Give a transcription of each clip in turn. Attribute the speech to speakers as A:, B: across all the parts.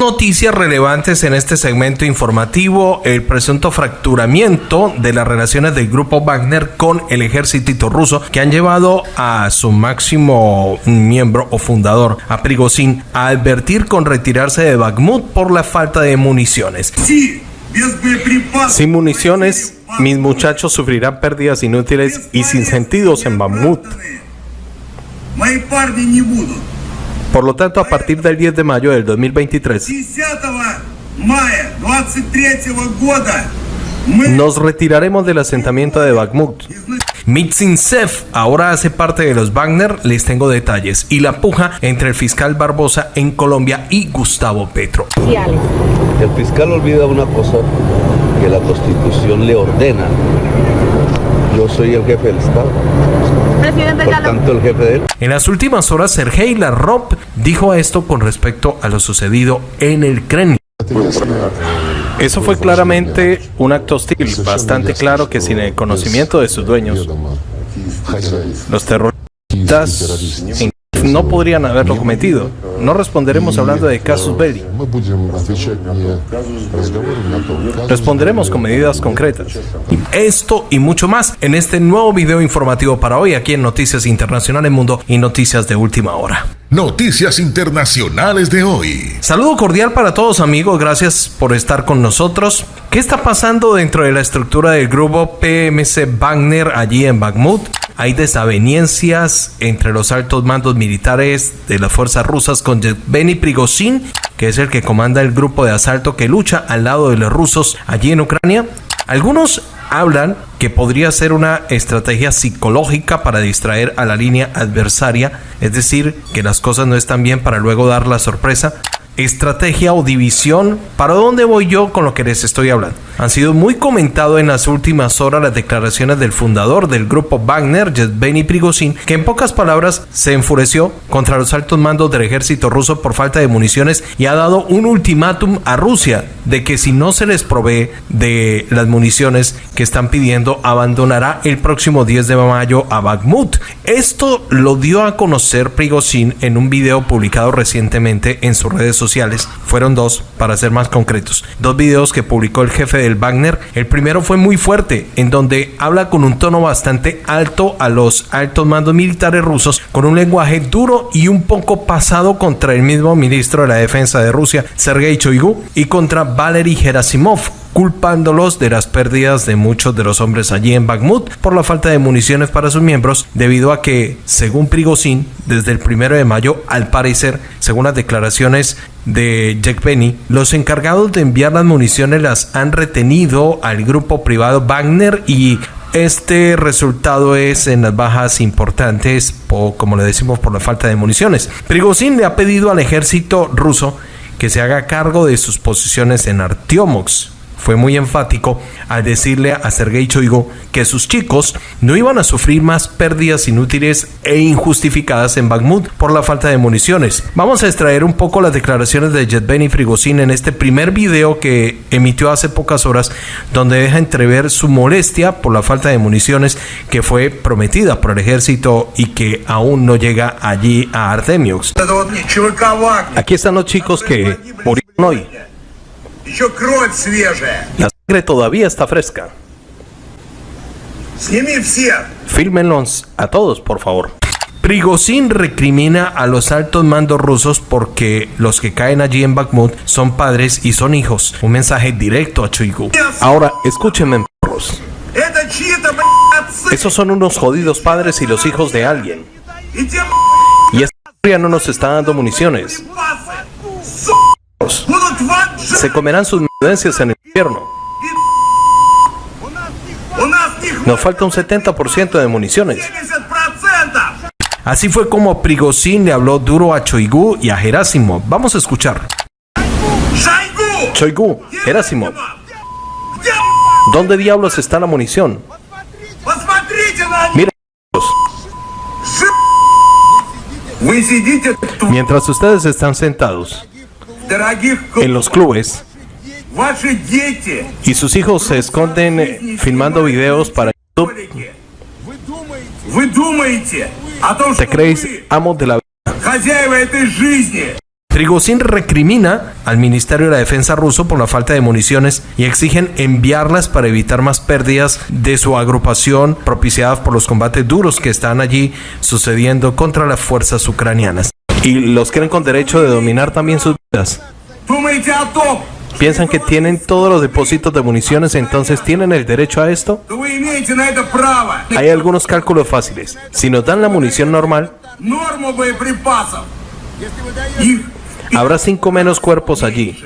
A: Noticias relevantes en este segmento informativo, el presunto fracturamiento de las relaciones del grupo Wagner con el ejército ruso que han llevado a su máximo miembro o fundador, a Prigozhin, a advertir con retirarse de Bakhmut por la falta de municiones. Sin municiones, mis muchachos sufrirán pérdidas inútiles y sin sentidos en Bakhmut. Por lo tanto, a partir del 10 de mayo del 2023, nos retiraremos del asentamiento de Bakhmut. Mitzinsev ahora hace parte de los Wagner, les tengo detalles, y la puja entre el fiscal Barbosa en Colombia y Gustavo Petro.
B: El fiscal olvida una cosa que la constitución le ordena. Yo soy el jefe del Estado. Presidente Por tanto, el jefe de él.
A: En las últimas horas, Sergei Lavrov dijo esto con respecto a lo sucedido en el Kremlin. Eso fue claramente un acto hostil, bastante claro que sin el conocimiento de sus dueños, los terroristas no podrían haberlo cometido. No responderemos hablando de casus belli. Responderemos con medidas concretas. Esto y mucho más en este nuevo video informativo para hoy aquí en Noticias Internacionales Mundo y Noticias de Última Hora.
C: Noticias Internacionales de hoy.
A: Saludo cordial para todos amigos, gracias por estar con nosotros. ¿Qué está pasando dentro de la estructura del grupo PMC Wagner allí en Bakhmut? Hay desavenencias entre los altos mandos militares de las fuerzas rusas con Yevgeny Prigozhin, que es el que comanda el grupo de asalto que lucha al lado de los rusos allí en Ucrania. Algunos hablan que podría ser una estrategia psicológica para distraer a la línea adversaria, es decir, que las cosas no están bien para luego dar la sorpresa estrategia o división. ¿Para dónde voy yo con lo que les estoy hablando? Han sido muy comentado en las últimas horas las declaraciones del fundador del grupo Wagner, Yevgeny Prigozhin, que en pocas palabras se enfureció contra los altos mandos del ejército ruso por falta de municiones y ha dado un ultimátum a Rusia de que si no se les provee de las municiones que están pidiendo, abandonará el próximo 10 de mayo a Bakhmut. Esto lo dio a conocer Prigozhin en un video publicado recientemente en sus redes sociales. Fueron dos, para ser más concretos. Dos videos que publicó el jefe del Wagner. El primero fue muy fuerte, en donde habla con un tono bastante alto a los altos mandos militares rusos, con un lenguaje duro y un poco pasado contra el mismo ministro de la Defensa de Rusia, Sergei Shoigu, y contra Valery Gerasimov, culpándolos de las pérdidas de muchos de los hombres allí en Bakhmut por la falta de municiones para sus miembros, debido a que, según Prigozhin, desde el primero de mayo, al parecer, según las declaraciones de Jack Penny, los encargados de enviar las municiones las han retenido al grupo privado Wagner y este resultado es en las bajas importantes, como le decimos, por la falta de municiones. Prigozhin le ha pedido al ejército ruso que se haga cargo de sus posiciones en Artiomox, fue muy enfático al decirle a Sergei Choigo que sus chicos no iban a sufrir más pérdidas inútiles e injustificadas en Bakhmut por la falta de municiones. Vamos a extraer un poco las declaraciones de Yevgeny Frigozin en este primer video que emitió hace pocas horas, donde deja entrever su molestia por la falta de municiones que fue prometida por el ejército y que aún no llega allí a Artemiox. Aquí están los chicos que murieron hoy. La sangre todavía está fresca. Fílmenlos a todos, por favor. Prigozhin recrimina a los altos mandos rusos porque los que caen allí en Bakhmut son padres y son hijos. Un mensaje directo a Chuigu. Ahora, escúchenme, perros. Esos son unos jodidos padres y los hijos de alguien. Y esta historia no nos está dando municiones. Se comerán sus menudencias en el infierno. Nos falta un 70% de municiones. Así fue como Prigozhin le habló duro a Choigu y a Gerásimo. Vamos a escuchar. Choigu, Gerásimo. ¿Dónde diablos está la munición? Mira. Mientras ustedes están sentados, en los clubes y sus hijos se esconden eh, filmando videos para YouTube. ¿Te creéis amos de la vida? Recrimina al Ministerio de la Defensa ruso por la falta de municiones y exigen enviarlas para evitar más pérdidas de su agrupación propiciadas por los combates duros que están allí sucediendo contra las fuerzas ucranianas. Y los creen con derecho de dominar también sus vidas. ¿Piensan que tienen todos los depósitos de municiones, entonces tienen el derecho a esto? Hay algunos cálculos fáciles. Si nos dan la munición normal, habrá cinco menos cuerpos allí.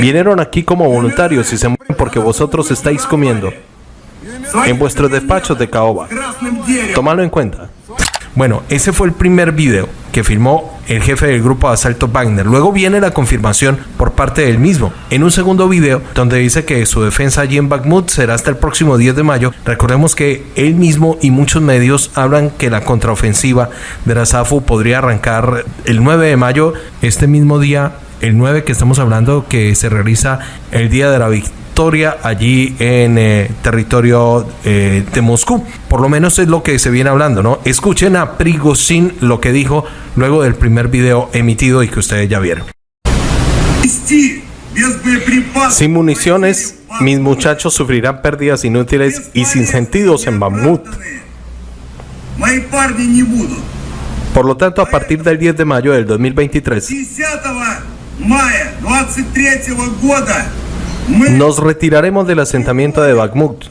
A: Vinieron aquí como voluntarios y se mueren porque vosotros estáis comiendo en vuestros despachos de caoba. Tómalo en cuenta. Bueno, ese fue el primer video que filmó el jefe del grupo de asalto Wagner. Luego viene la confirmación por parte del mismo en un segundo video donde dice que su defensa allí en Bakhmut será hasta el próximo 10 de mayo. Recordemos que él mismo y muchos medios hablan que la contraofensiva de la SAFU podría arrancar el 9 de mayo, este mismo día el 9 que estamos hablando que se realiza el día de la victoria allí en eh, territorio eh, de Moscú. Por lo menos es lo que se viene hablando, ¿no? Escuchen a Prigozhin lo que dijo luego del primer video emitido y que ustedes ya vieron. Sin municiones, mis muchachos sufrirán pérdidas inútiles y sin sentidos en Bamut. Por lo tanto, a partir del 10 de mayo del 2023, nos retiraremos del asentamiento de Bakhmut.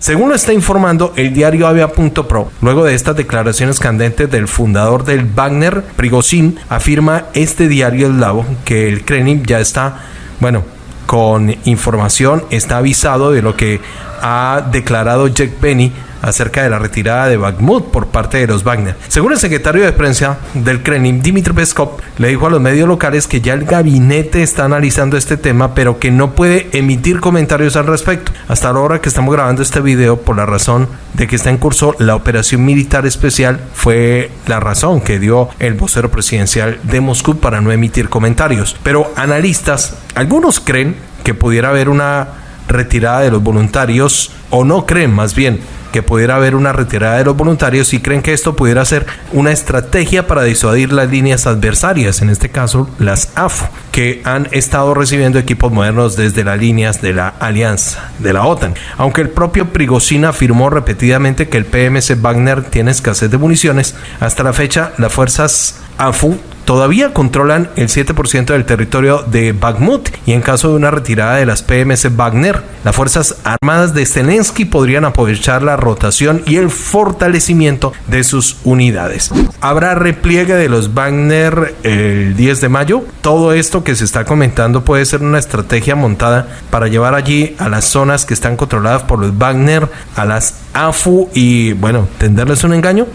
A: Según lo está informando el diario Avia.pro, luego de estas declaraciones candentes del fundador del Wagner, Prigozhin, afirma este diario eslavo que el Kremlin ya está, bueno, con información, está avisado de lo que ha declarado Jack Benny acerca de la retirada de Bakhmut por parte de los Wagner. Según el secretario de prensa del Kremlin, Dmitry Peskov, le dijo a los medios locales que ya el gabinete está analizando este tema, pero que no puede emitir comentarios al respecto. Hasta la hora que estamos grabando este video, por la razón de que está en curso la operación militar especial, fue la razón que dio el vocero presidencial de Moscú para no emitir comentarios. Pero analistas, algunos creen que pudiera haber una retirada de los voluntarios, o no creen más bien que pudiera haber una retirada de los voluntarios y creen que esto pudiera ser una estrategia para disuadir las líneas adversarias, en este caso las AFU, que han estado recibiendo equipos modernos desde las líneas de la alianza de la OTAN. Aunque el propio Prigozhin afirmó repetidamente que el PMC Wagner tiene escasez de municiones, hasta la fecha las fuerzas AFU todavía controlan el 7% del territorio de Bakhmut y en caso de una retirada de las PMC Wagner, las Fuerzas Armadas de Zelensky podrían aprovechar la rotación y el fortalecimiento de sus unidades. Habrá repliegue de los Wagner el 10 de mayo. Todo esto que se está comentando puede ser una estrategia montada para llevar allí a las zonas que están controladas por los Wagner, a las AFU y bueno, tenderles un engaño.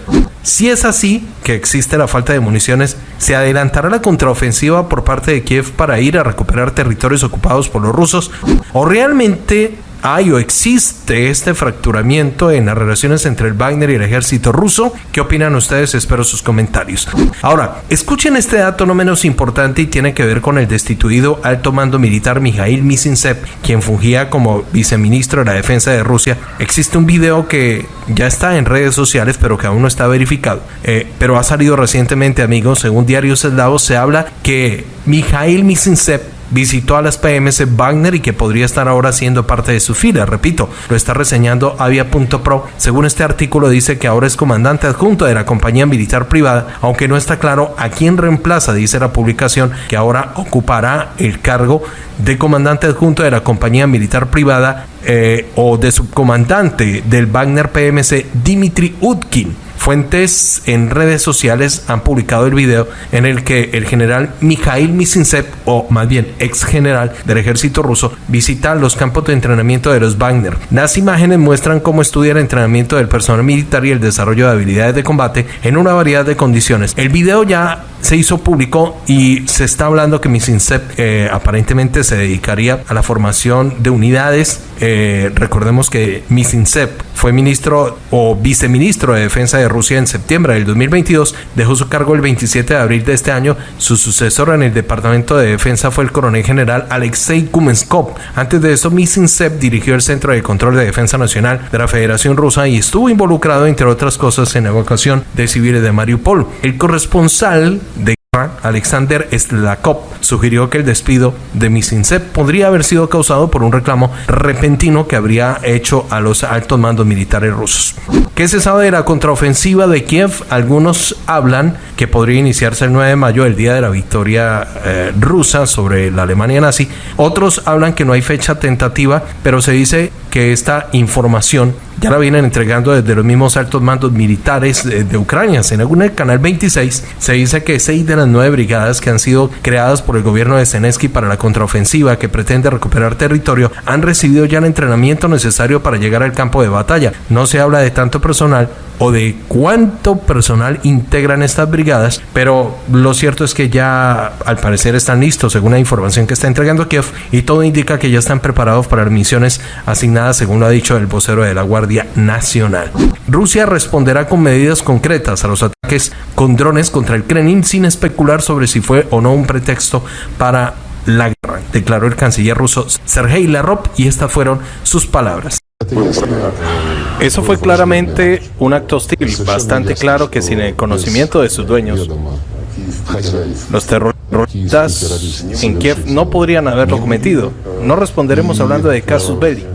A: Si es así, que existe la falta de municiones, se adelantará la contraofensiva por parte de Kiev para ir a recuperar territorios ocupados por los rusos, o realmente hay o existe este fracturamiento en las relaciones entre el Wagner y el ejército ruso. ¿Qué opinan ustedes? Espero sus comentarios. Ahora, escuchen este dato no menos importante y tiene que ver con el destituido alto mando militar Mijail Misinsev, quien fungía como viceministro de la defensa de Rusia. Existe un video que ya está en redes sociales, pero que aún no está verificado. Eh, pero ha salido recientemente, amigos, según diarios eslavos, se habla que Mijail Misinsev visitó a las PMS Wagner y que podría estar ahora siendo parte de su fila. Repito, lo está reseñando Avia.pro. Según este artículo dice que ahora es comandante adjunto de la compañía militar privada, aunque no está claro a quién reemplaza, dice la publicación, que ahora ocupará el cargo de comandante adjunto de la compañía militar privada eh, o de subcomandante del Wagner PMC Dimitri Utkin. Fuentes en redes sociales han publicado el video en el que el general Mikhail Misinsev, o más bien ex general del ejército ruso, visita los campos de entrenamiento de los Wagner. Las imágenes muestran cómo estudia el entrenamiento del personal militar y el desarrollo de habilidades de combate en una variedad de condiciones. El video ya se hizo público y se está hablando que Misinsev eh, aparentemente se dedicaría a la formación de unidades. Eh, recordemos que Misinsev fue ministro o viceministro de Defensa de Rusia en septiembre del 2022, dejó su cargo el 27 de abril de este año. Su sucesor en el Departamento de Defensa fue el coronel general Alexei Kumenskov. Antes de eso, Misinsev dirigió el Centro de Control de Defensa Nacional de la Federación Rusa y estuvo involucrado, entre otras cosas, en la evacuación de civiles de Mariupol. El corresponsal de Alexander Slakov sugirió que el despido de Misinsep podría haber sido causado por un reclamo repentino que habría hecho a los altos mandos militares rusos. ¿Qué se sabe de la contraofensiva de Kiev? Algunos hablan que podría iniciarse el 9 de mayo, el día de la victoria eh, rusa sobre la Alemania nazi. Otros hablan que no hay fecha tentativa, pero se dice que esta información ya la vienen entregando desde los mismos altos mandos militares de, Ucrania. En el canal 26 se dice que seis de las nueve brigadas que han sido creadas por el gobierno de Zelensky para la contraofensiva que pretende recuperar territorio han recibido ya el entrenamiento necesario para llegar al campo de batalla. No se habla de tanto personal o de cuánto personal integran estas brigadas, pero lo cierto es que ya al parecer están listos según la información que está entregando Kiev y todo indica que ya están preparados para las misiones asignadas según lo ha dicho el vocero de la Guardia Nacional. Rusia responderá con medidas concretas a los ataques con drones contra el Kremlin sin especular sobre si fue o no un pretexto para la guerra, declaró el canciller ruso Sergei Lavrov y estas fueron sus palabras.
D: Eso fue claramente un acto hostil, bastante claro que sin el conocimiento de sus dueños, los terroristas en Kiev no podrían haberlo cometido. No responderemos hablando de casus belli.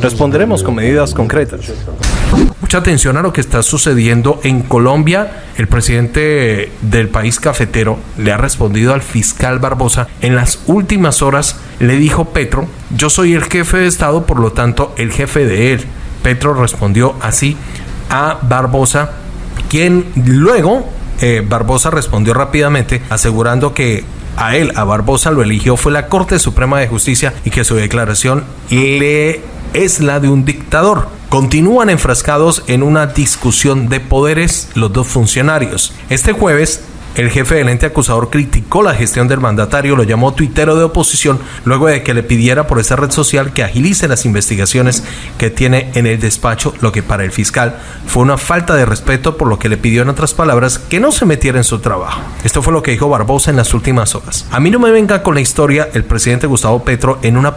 D: Responderemos con medidas concretas.
A: Mucha atención a lo que está sucediendo en Colombia. El presidente del país cafetero le ha respondido al fiscal Barbosa. En las últimas horas le dijo Petro, yo soy el jefe de Estado, por lo tanto el jefe de él. Petro respondió así a Barbosa, quien luego eh, Barbosa respondió rápidamente asegurando que a él, a Barbosa, lo eligió fue la Corte Suprema de Justicia y que su declaración le es la de un dictador. Continúan enfrascados en una discusión de poderes los dos funcionarios. Este jueves, el jefe del ente acusador criticó la gestión del mandatario, lo llamó tuitero de oposición, luego de que le pidiera por esa red social que agilice las investigaciones que tiene en el despacho, lo que para el fiscal fue una falta de respeto, por lo que le pidió en otras palabras que no se metiera en su trabajo. Esto fue lo que dijo Barbosa en las últimas horas. A mí no me venga con la historia el presidente Gustavo Petro en una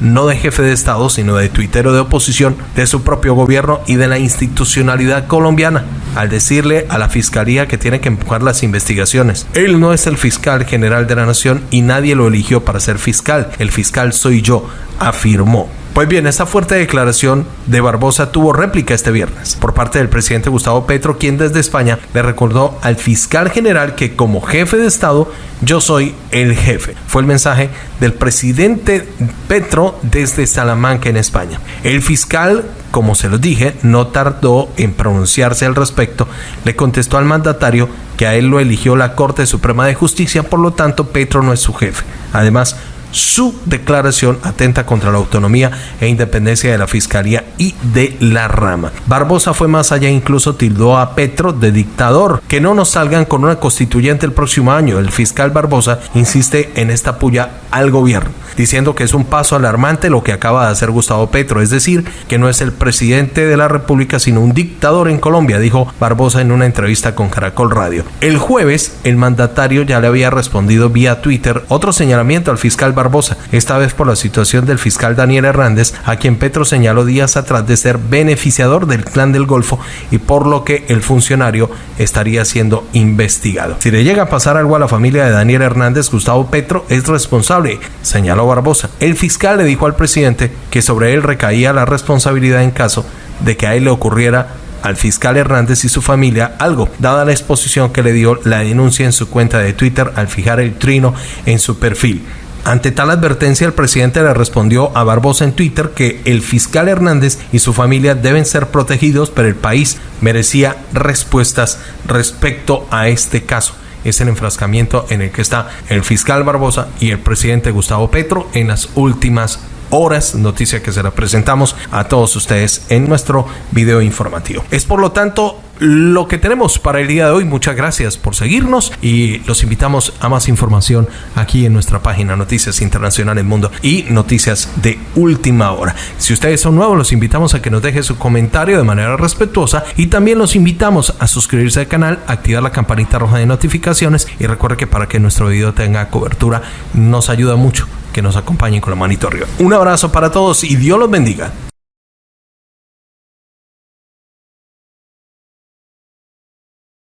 A: no de jefe de Estado, sino de tuitero de oposición de su propio gobierno y de la institucionalidad colombiana, al decirle a la fiscalía que tiene que empujar las investigaciones. Él no es el fiscal general de la nación y nadie lo eligió para ser fiscal. El fiscal soy yo, afirmó. Pues bien, esta fuerte declaración de Barbosa tuvo réplica este viernes por parte del presidente Gustavo Petro, quien desde España le recordó al fiscal general que como jefe de Estado yo soy el jefe. Fue el mensaje del presidente Petro desde Salamanca en España. El fiscal, como se lo dije, no tardó en pronunciarse al respecto. Le contestó al mandatario que a él lo eligió la Corte Suprema de Justicia, por lo tanto Petro no es su jefe. Además, su declaración atenta contra la autonomía e independencia de la Fiscalía y de la rama. Barbosa fue más allá, incluso tildó a Petro de dictador. Que no nos salgan con una constituyente el próximo año. El fiscal Barbosa insiste en esta puya al gobierno, diciendo que es un paso alarmante lo que acaba de hacer Gustavo Petro, es decir, que no es el presidente de la República, sino un dictador en Colombia, dijo Barbosa en una entrevista con Caracol Radio. El jueves, el mandatario ya le había respondido vía Twitter otro señalamiento al fiscal Barbosa, esta vez por la situación del fiscal Daniel Hernández, a quien Petro señaló días atrás de ser beneficiador del clan del Golfo y por lo que el funcionario estaría siendo investigado. Si le llega a pasar algo a la familia de Daniel Hernández, Gustavo Petro es responsable, señaló Barbosa. El fiscal le dijo al presidente que sobre él recaía la responsabilidad en caso de que a él le ocurriera al fiscal Hernández y su familia algo, dada la exposición que le dio la denuncia en su cuenta de Twitter al fijar el trino en su perfil. Ante tal advertencia, el presidente le respondió a Barbosa en Twitter que el fiscal Hernández y su familia deben ser protegidos, pero el país merecía respuestas respecto a este caso. Es el enfrascamiento en el que está el fiscal Barbosa y el presidente Gustavo Petro en las últimas horas, noticia que se la presentamos a todos ustedes en nuestro video informativo. Es por lo tanto lo que tenemos para el día de hoy. Muchas gracias por seguirnos y los invitamos a más información aquí en nuestra página Noticias Internacionales Mundo y Noticias de Última Hora. Si ustedes son nuevos, los invitamos a que nos dejen su comentario de manera respetuosa y también los invitamos a suscribirse al canal, activar la campanita roja de notificaciones y recuerde que para que nuestro video tenga cobertura nos ayuda mucho que nos acompañen con la manito arriba. Un abrazo para todos y Dios los bendiga.